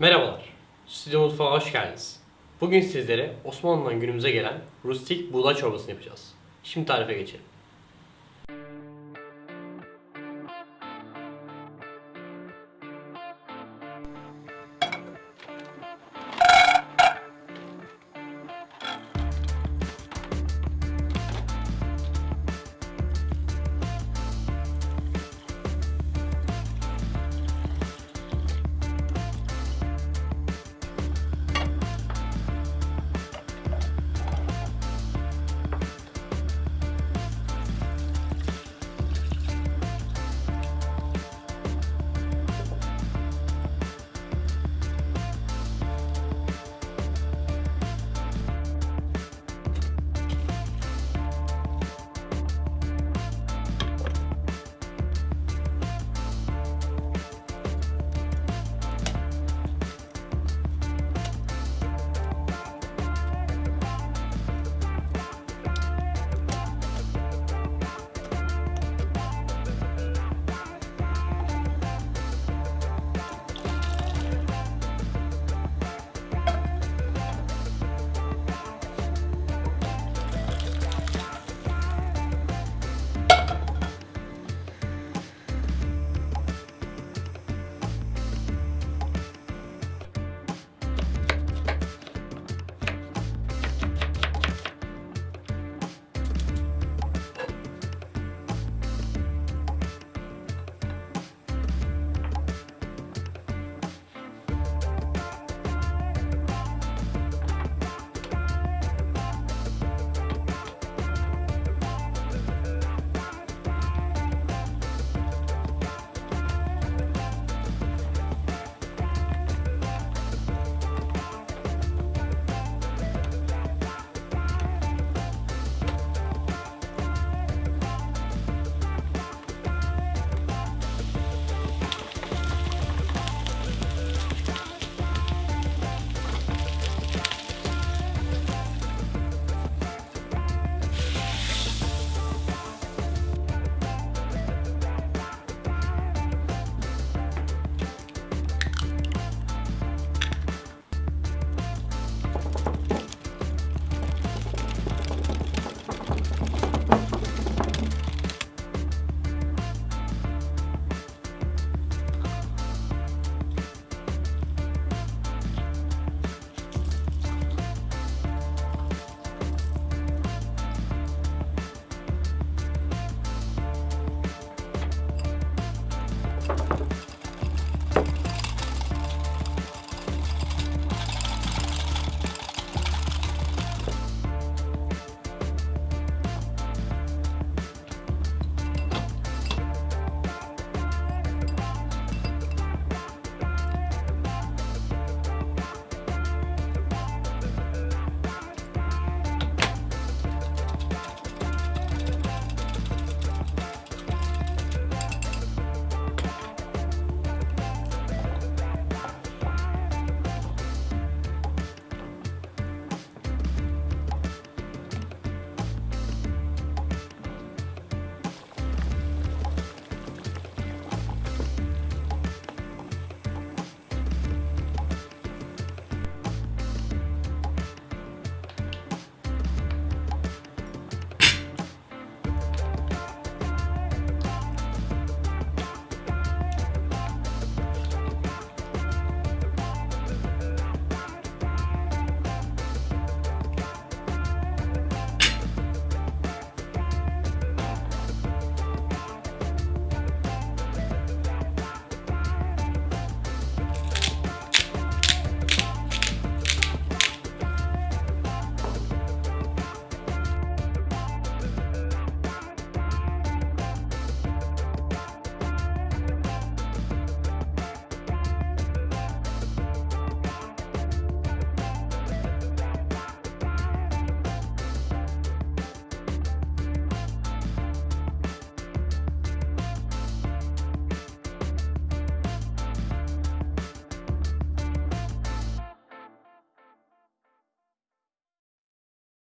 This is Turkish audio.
Merhabalar, Stüdyo Mutfağa hoş geldiniz. Bugün sizlere Osmanlı'dan günümüze gelen rustik buğday çorbasını yapacağız. Şimdi tarife geçelim.